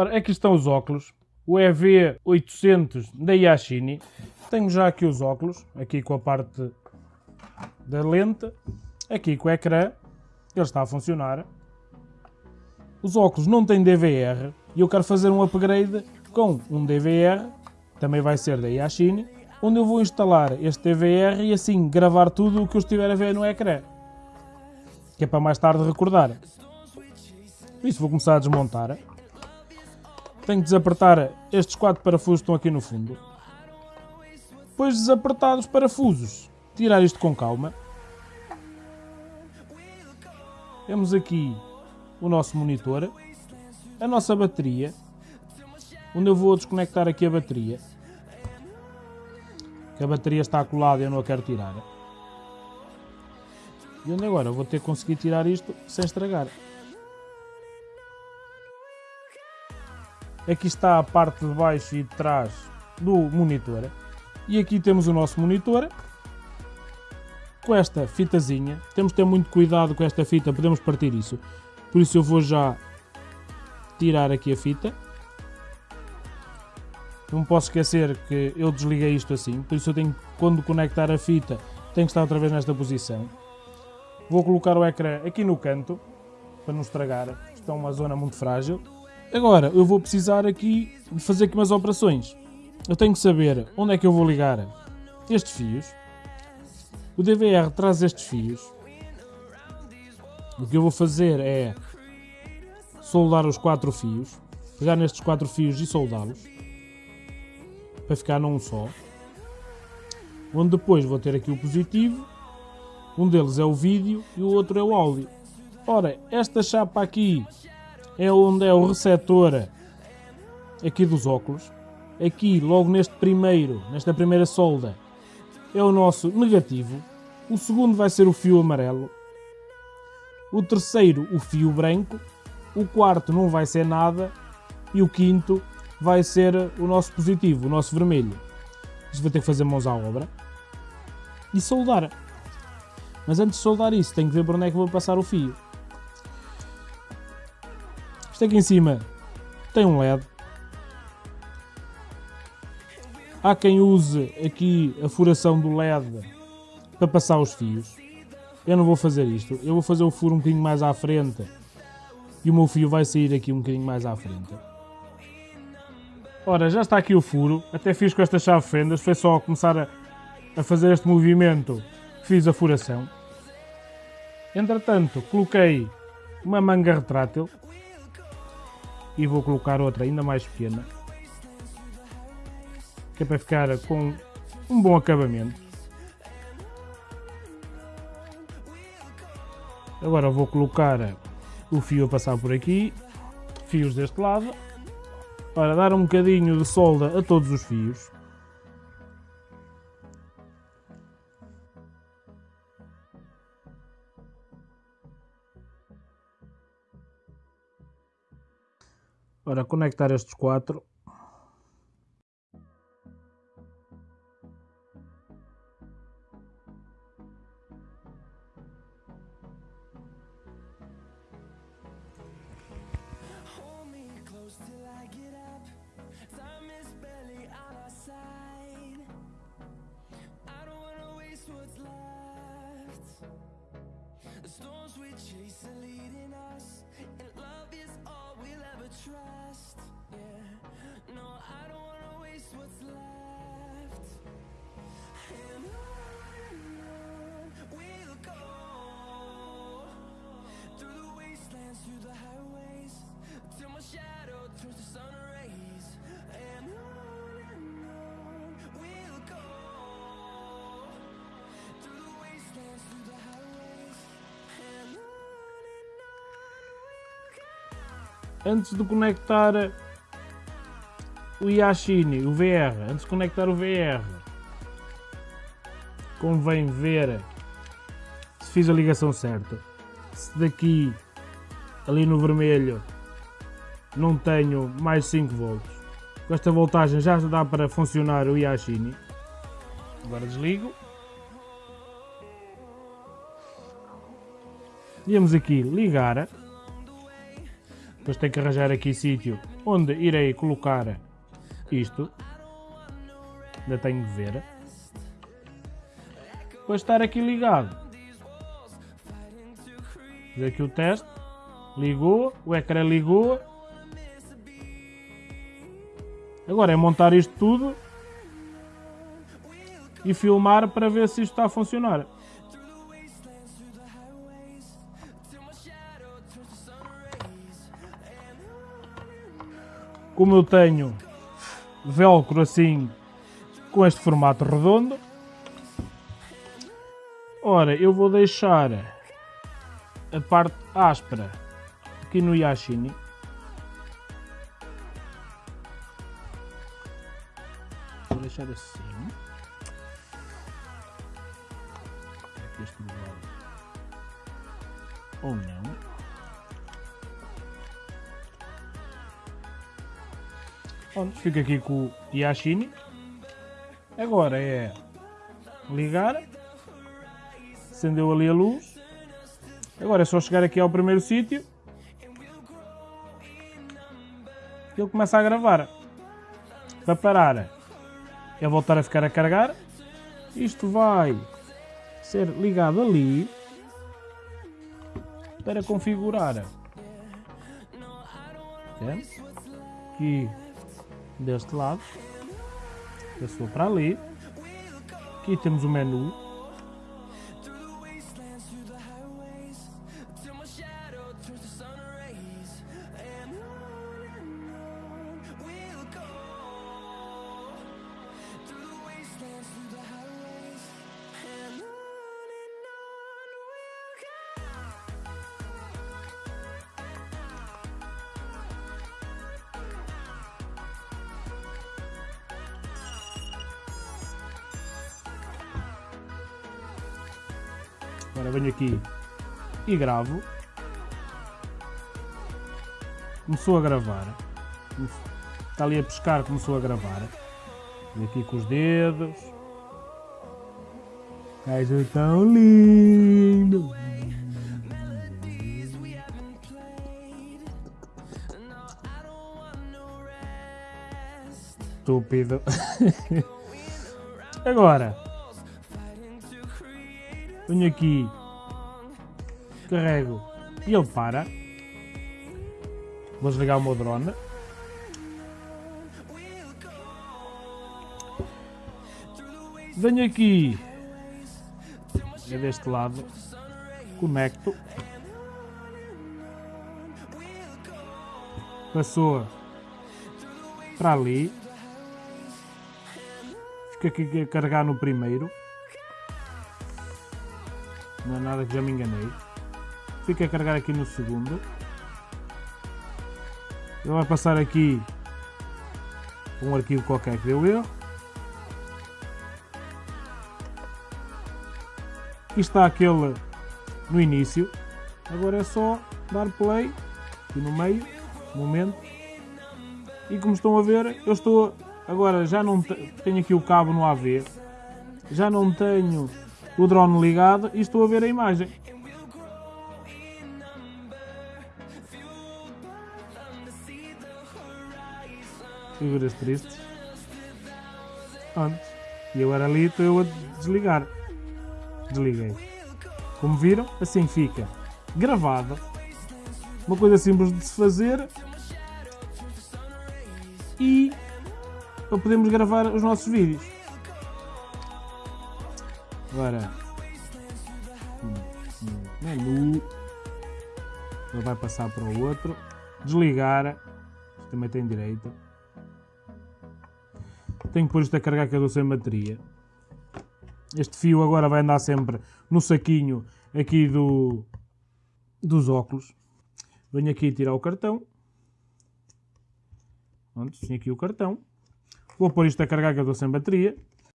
Ora, aqui estão os óculos. O EV800 da Yashini. Tenho já aqui os óculos, aqui com a parte da lente, aqui com o ecrã. Ele está a funcionar. Os óculos não têm DVR e eu quero fazer um upgrade com um DVR, também vai ser da Yashini, onde eu vou instalar este DVR e assim gravar tudo o que eu estiver a ver no ecrã. Que é para mais tarde recordar. Isso vou começar a desmontar tenho que desapertar estes quatro parafusos que estão aqui no fundo. Depois desapertados os parafusos, tirar isto com calma. Temos aqui o nosso monitor, a nossa bateria, onde eu vou desconectar aqui a bateria. Que a bateria está colada e eu não a quero tirar. E onde agora vou ter que conseguir tirar isto sem estragar. Aqui está a parte de baixo e de trás do monitor. E aqui temos o nosso monitor com esta fitazinha. Temos que ter muito cuidado com esta fita, podemos partir isso. Por isso eu vou já tirar aqui a fita. Não posso esquecer que eu desliguei isto assim, por isso eu tenho, quando conectar a fita, tem que estar outra vez nesta posição. Vou colocar o ecrã aqui no canto, para não estragar, isto é uma zona muito frágil. Agora, eu vou precisar aqui de fazer aqui umas operações. Eu tenho que saber onde é que eu vou ligar estes fios. O DVR traz estes fios. O que eu vou fazer é soldar os quatro fios. Pegar nestes quatro fios e soldá-los. Para ficar num só. Onde depois vou ter aqui o positivo. Um deles é o vídeo e o outro é o áudio. Ora, esta chapa aqui é onde é o receptor aqui dos óculos. Aqui, logo neste primeiro, nesta primeira solda, é o nosso negativo. O segundo vai ser o fio amarelo. O terceiro, o fio branco. O quarto não vai ser nada. E o quinto vai ser o nosso positivo, o nosso vermelho. Isto vai ter que fazer mãos à obra. E soldar. Mas antes de soldar isso, tenho que ver por onde é que vou passar o fio. Isto aqui em cima tem um LED. Há quem use aqui a furação do LED para passar os fios. Eu não vou fazer isto. Eu vou fazer o furo um bocadinho mais à frente. E o meu fio vai sair aqui um bocadinho mais à frente. Ora, já está aqui o furo. Até fiz com esta chave fendas. Foi só começar a, a fazer este movimento fiz a furação. Entretanto, coloquei uma manga retrátil e vou colocar outra ainda mais pequena que é para ficar com um bom acabamento agora vou colocar o fio a passar por aqui fios deste lado para dar um bocadinho de solda a todos os fios. Para conectar estes quatro storms we chase are leading us And love is all we'll ever trust. Yeah, no, I don't wanna waste what's left. Antes de conectar o Yashini, o VR, antes de conectar o VR, convém ver se fiz a ligação certa. Se daqui, ali no vermelho, não tenho mais 5 volts. Com esta voltagem já dá para funcionar o Yashini. Agora desligo. Viemos aqui ligar. Depois tenho que arranjar aqui sítio onde irei colocar isto. Ainda tenho de ver. Depois estar aqui ligado. Fiz aqui o teste. Ligou, o ecrã ligou. Agora é montar isto tudo e filmar para ver se isto está a funcionar. Como eu tenho velcro assim com este formato redondo, ora eu vou deixar a parte áspera aqui no Yashini. Vou deixar assim. Aqui este Pronto, fica aqui com o Yashini. Agora é ligar. Acendeu ali a luz. Agora é só chegar aqui ao primeiro sítio. Ele começa a gravar. Para parar. É voltar a ficar a carregar. Isto vai ser ligado ali para configurar. Aqui deste lado. Passou para ali. Aqui temos o menu Agora venho aqui e gravo. Começou a gravar. Está ali a pescar, começou a gravar. Vem aqui com os dedos. Gajo tão lindo. Estúpido. Agora, venho aqui, carrego e ele para. Vou desligar o meu drone. Venho aqui, é deste lado, conecto. Passou para ali. Fica aqui a carregar no primeiro. Não é nada que já me enganei. Fica a carregar aqui no segundo. Ele vai passar aqui um arquivo qualquer que deu erro. Aqui está aquele no início. Agora é só dar play aqui no meio, momento. E como estão a ver, eu estou agora já não tenho aqui o cabo no AV. Já não tenho o drone ligado e estou a ver a imagem. Figuras tristes. Antes. E agora ali estou eu a desligar. Desliguei. Como viram, assim fica gravada. Uma coisa simples de se fazer. E para podermos gravar os nossos vídeos. Agora, menu, ele vai passar para o outro, desligar, também tem direito. Tenho que pôr isto a carregar que eu dou sem bateria. Este fio agora vai andar sempre no saquinho aqui do, dos óculos. Venho aqui tirar o cartão. Pronto, tenho aqui o cartão. Vou pôr isto a carregar que eu dou sem bateria.